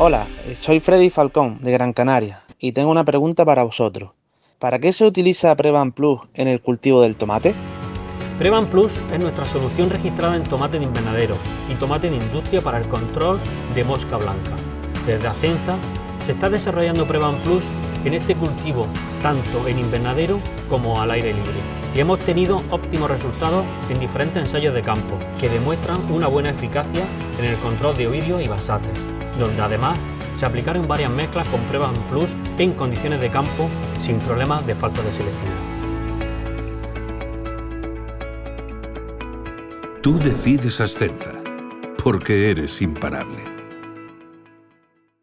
Hola, soy Freddy Falcón de Gran Canaria y tengo una pregunta para vosotros. ¿Para qué se utiliza Prevan Plus en el cultivo del tomate? Prevan Plus es nuestra solución registrada en tomate en invernadero y tomate en industria para el control de mosca blanca. Desde Acenza se está desarrollando Prevan Plus en este cultivo, tanto en invernadero como al aire libre. Y hemos tenido óptimos resultados en diferentes ensayos de campo, que demuestran una buena eficacia en el control de oidios y basates, donde además se aplicaron varias mezclas con Prevan Plus en condiciones de campo sin problemas de falta de selectividad. Tú decides Ascenza, porque eres imparable.